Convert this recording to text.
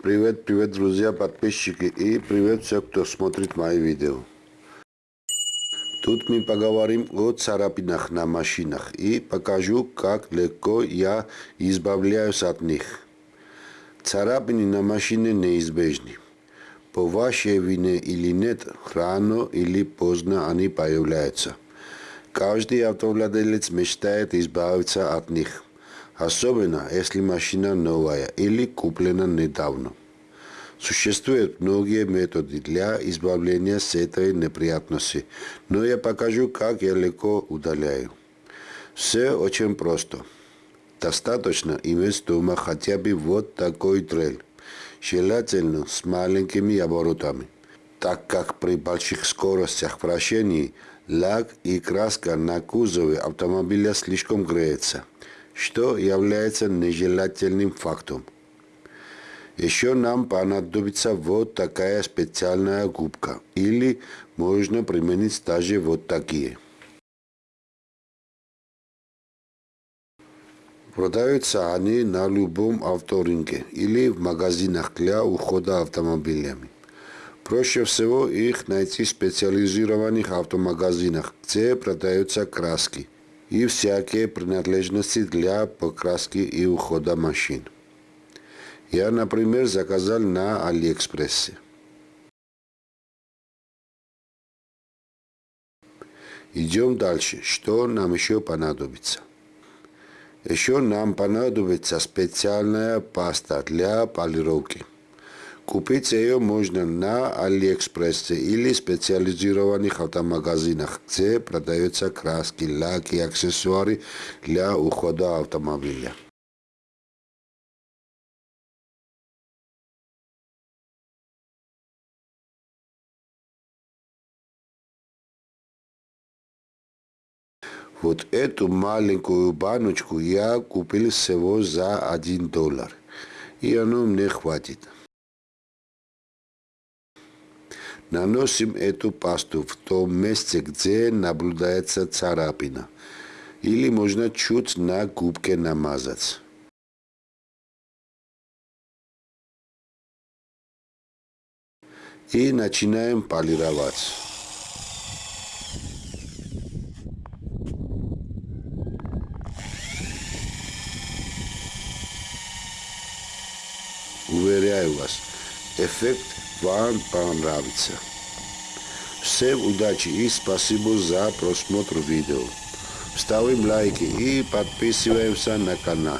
Привет, привет, друзья, подписчики и привет все, кто смотрит мои видео. Тут мы поговорим о царапинах на машинах и покажу, как легко я избавляюсь от них. Царапины на машине неизбежны. По вашей вине или нет, рано или поздно они появляются. Каждый автовладелец мечтает избавиться от них – особенно если машина новая или куплена недавно. Существуют многие методы для избавления с этой неприятности, но я покажу, как я легко удаляю. Все очень просто. Достаточно иметь дома хотя бы вот такой дрель, желательно с маленькими оборотами, так как при больших скоростях вращений лак и краска на кузове автомобиля слишком греется – что является нежелательным фактом. Еще нам понадобится вот такая специальная губка, или можно применить даже вот такие. Продаются они на любом авторынке или в магазинах для ухода автомобилями. Проще всего их найти в специализированных автомагазинах, где продаются краски – и всякие принадлежности для покраски и ухода машин. Я, например, заказал на Алиэкспрессе. Идем дальше. Что нам еще понадобится? Еще нам понадобится специальная паста для полировки. Купить ее можно на Алиэкспрессе или специализированных автомагазинах, где продаются краски, лаки и аксессуары для ухода автомобиля. Вот эту маленькую баночку я купил всего за 1 доллар. И оно мне хватит. Наносим эту пасту в том месте, где наблюдается царапина. Или можно чуть на губке намазать. И начинаем полировать. Уверяю вас, эффект вам понравится. Всем удачи и спасибо за просмотр видео. Ставим лайки и подписываемся на канал.